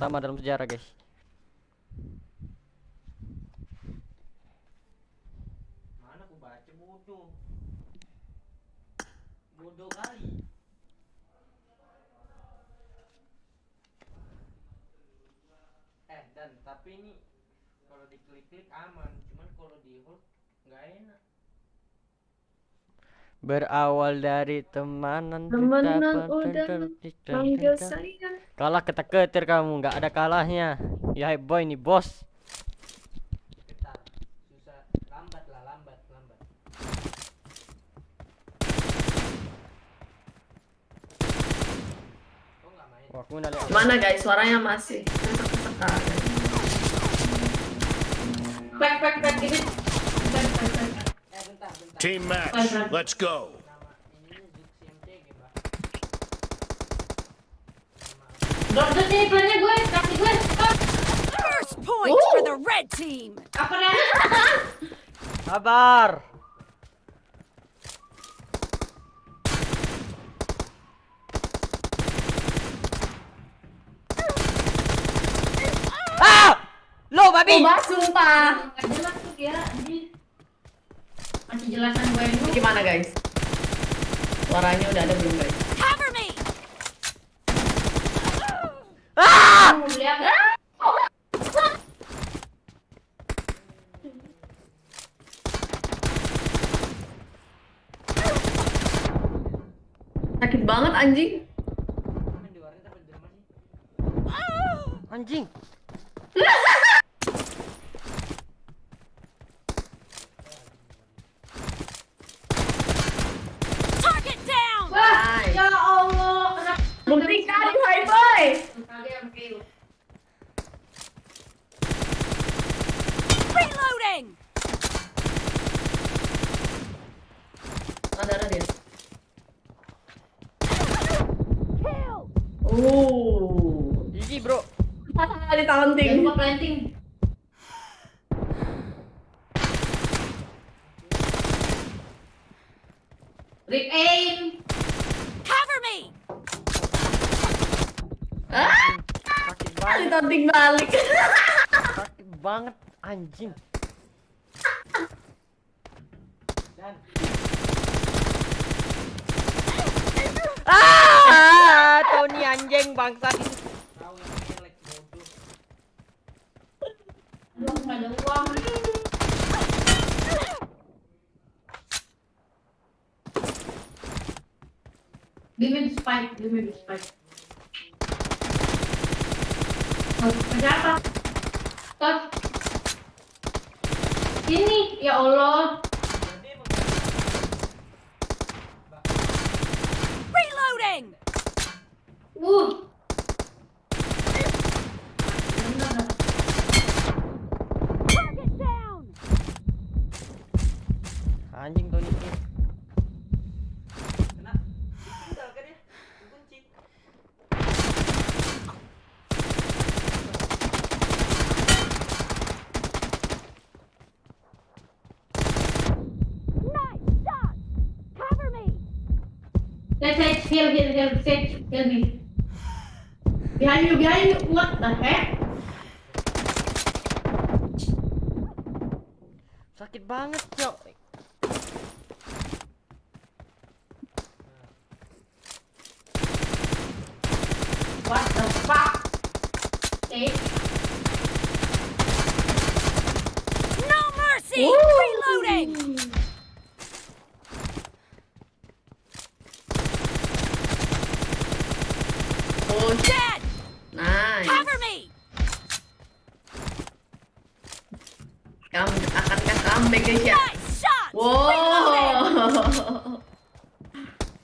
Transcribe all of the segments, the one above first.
pertama dalam sejarah guys Mana aku baca bodoh. Bodoh kali. Eh dan tapi ini kalau diklik-klik aman, cuman kalau di hold nggak enak. Berawal dari temanan Temenan kita udah Manggil saya. kalah ketek ketir kamu nggak ada kalahnya ya boy nih bos? Wah, aku. Mana guys? Suaranya masih kesek-kesek. Back, back, back. Ini. Back, back, back. Eh bentar, bentar. Team match. Let's go. Nama ininya Zux MCG, Mbak. Drop the sini plannya gue, kasih gue. Stop. First point Ooh. for the red team. Apa nih? sabar ah lo babi Oh, bah, sumpah. Gak jelas tuh kira. Ini. Masih jelasan gue dulu. Gimana guys? Suaranya udah ada belum guys? Cover me. ah? Sakit banget anjing. Sih? anjing Target down. Wah, ya Allah. Buktikan, boy boy. Reloading. Ada ada dia. Kill. Oh. gigi bro Di taunting. Jangan lupa planting. Rip aim. Cover me. Ah, sakit di banget taunting balik. sakit banget anjing Dan ah Tony anjing. Belum ada uang. Bimin spike, spike. Oh, kerja apa? Stop. Ini, ya Allah. Uh. Bener dah. Target down. anjing Tony kena ditinggal kan ya? Kunci. Nice shot. Cover me. Let's let's heal, heal, heal, heal, heal me. Behind you, behind you. What the heck? sakit banget cok What the fuck? Eh? No mercy. Woo. Reloading. Oh, shit. Dead. Nice. Cover me. Kamu akankah comeback guys ya? Wow.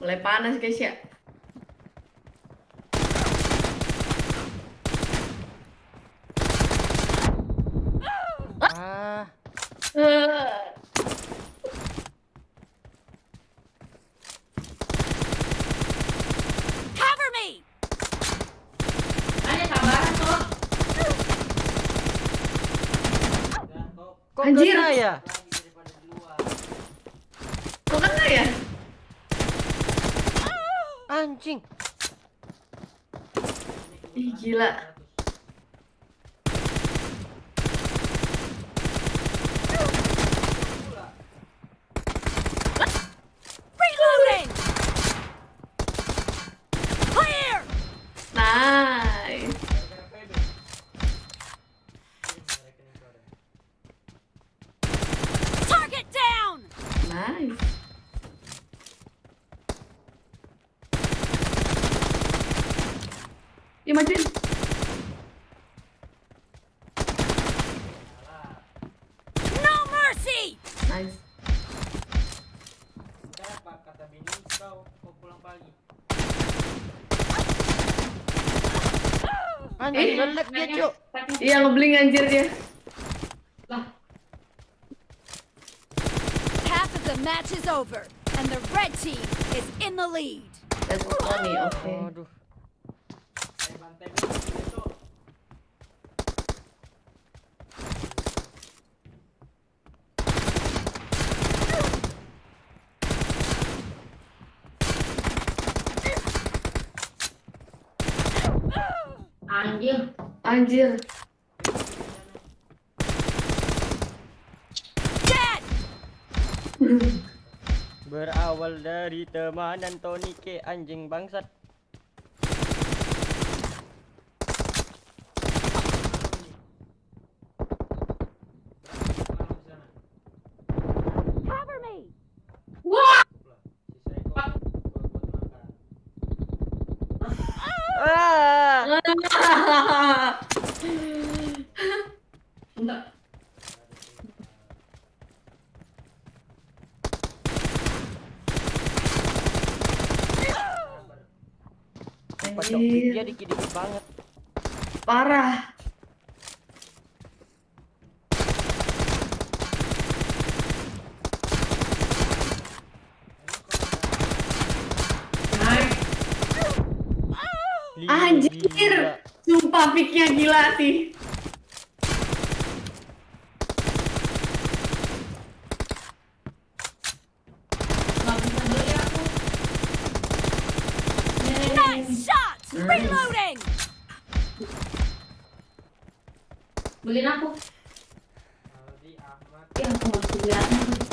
Mulai panas guys ya. ah Eh, Cover me. Hanya sabaran kok. Dan kok Anjir. kena ya. Kok kena ya? anjing Ih gila. Anjing Eh, ngelek dia, Cuk. Iya ngebling anjir dia. Lah, Half of the match is over, and the red team is in the lead. that's funny. Oke. Aduh. Saya bantai dulu itu. Anjir. Anjir. Dead! Berawal dari temanan Tony K anjing bangsat. Malam di sana. Cover me! Lah, si saya kok buat buat makan. Ah! Pocok Anjir. dia dikit-dikit banget. Parah. Li- Anjir. gila. Sumpah piknya gila sih. Aku. Reloading! Beliin aku. Aldi Ahmad Ya aku bisa beli Clear!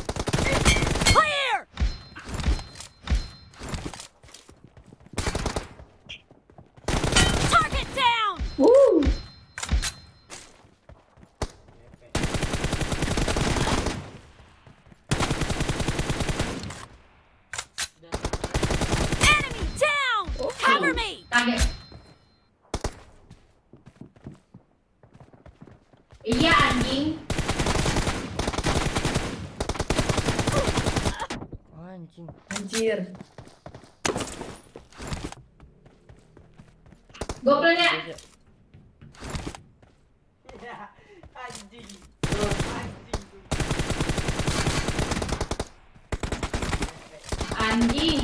Kaget. Iya anjing. Anjing. Anjir. Gopelnya. Dia- Ya, anjing. Anjing. Anjing,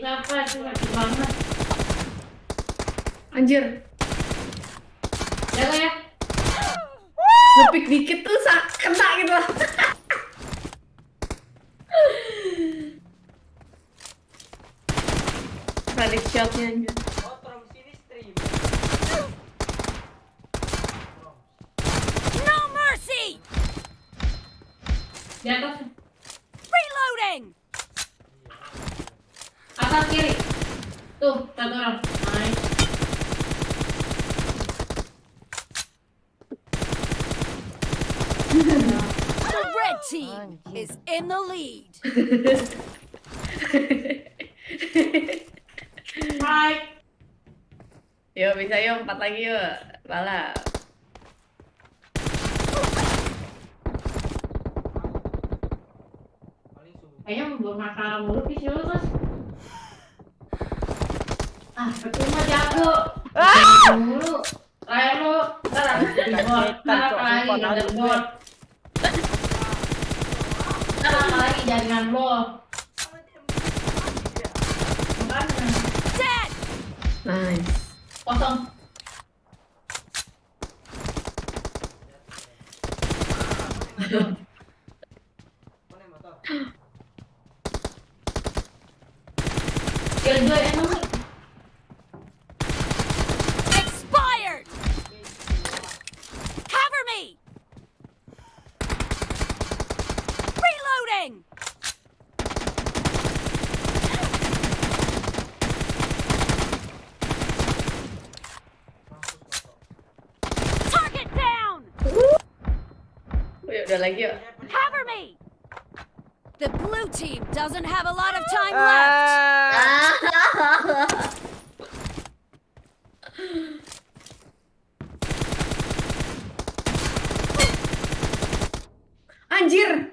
siapa tuh sakit banget. Anjir. Jaga ya. Ngepik dikit tuh sak kena gitu lah. Predict shotnya anjir. Oh, Trom sini stream. No mercy! Di atas. Reloading! Atas kiri. Tuh, satu orang. Nice. The red team is in the lead. Right. Yuk bisa yuk empat lagi yuk. Balap. Kayaknya mau masalah mulu sih lu terus. Ah, percuma jago. Ah! Mulu. Layar lu. Ntar di bot. Ntar lagi di bot. Ntar apa lagi jaringan lo. Makanya. Nice. Kosong. Yuk, udah lagi yuk. Cover me! The blue team doesn't have a lot of time left. Ah! Anjir.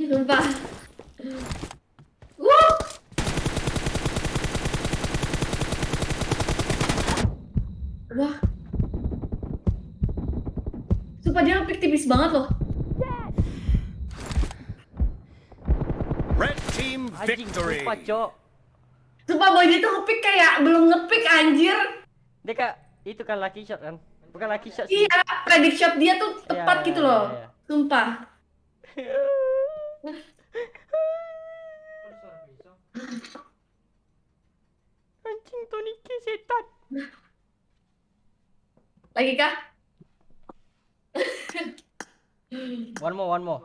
Sumpah. Dia ngepick tipis banget loh. Red team Anjing, victory. sumpah, Cok. Sumpah boy dia tuh ngepick kayak belum ngepick anjir. Dia kak, itu kan lucky shot kan? Bukan lucky shot sih. Iya, predict shot dia tuh tepat Iya, gitu iya, loh. iya, iya. Sumpah. Anjing Tony K setan. Lagi kah? One more, one more.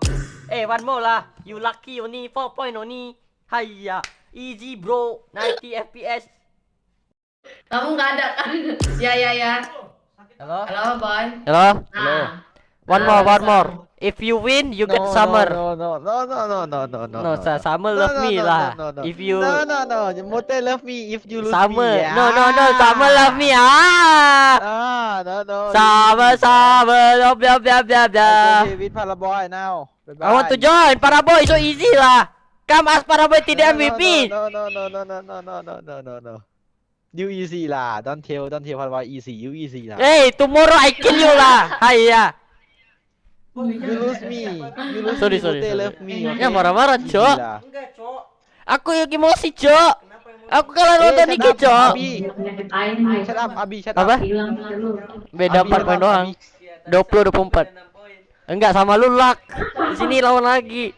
Eh, one more lah. You lucky only 4 point only. Hayya. Easy bro. 90 FPS. Kamu nggak ada kan? ya ya ya. Hello? Halo boy. Hello? Nah. One Ah, more, one more. If you win, you get summer. No, no, no, no, no, no, no, no. No, summer love me lah. If you No, no, no. Mote love me if you lose summer. me. No, no, no. Summer love me. Ah. Ah, no, no. Summer, summer. Blah blah blah blah blah. Okay, with Paraboy now. Bye-bye. I want to join Paraboy. So easy lah. Come ask Paraboy to the No, no, MVP. No, no, no, no, no, no, no, no, no, no, no. You easy lah. Don't tell, don't tell Paraboy easy. You easy lah. Hey, tomorrow I kill you lah. Hayya. You lose me. You lose Sorry, me. sorry, sorry. love me. Ya okay? marah-marah, Easy Cok. Enggak, Cok. Aku yang emosi, Cok. Aku kalau Eh, nonton up, Cok. Abi. Shut up, Abi. Shut Apa? up. Hilang dulu. Beda Abi, 4 shut poin doang. Abi. 20 24. Enggak sama lu luck. Di sini lawan lagi.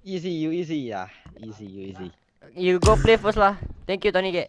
Easy, you easy ya. Easy, you easy. You go play first lah. Thank you Tony K.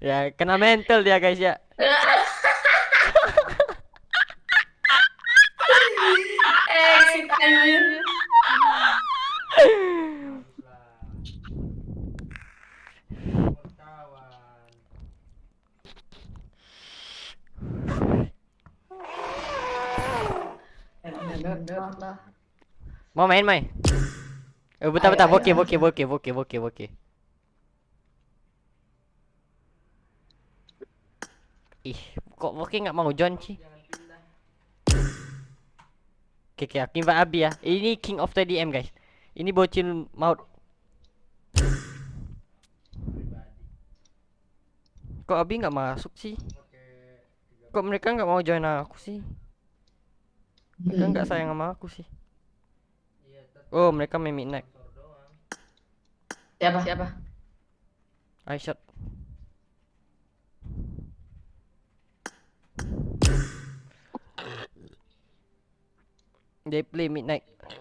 Ya, kena mental dia guys ya. Mau main, main. Eh, betah betah, oke oke oke oke oke oke. Ih, kok bokeh nggak mau join sih? Oke, oke, invite Abi ya. Ini King of the DM guys. Ini bocil maut. Kok Abi nggak masuk sih? Kok mereka nggak mau join aku sih? Mereka nggak sayang sama aku sih. Oh, mereka main midnight. Siapa? Siapa? I They play midnight.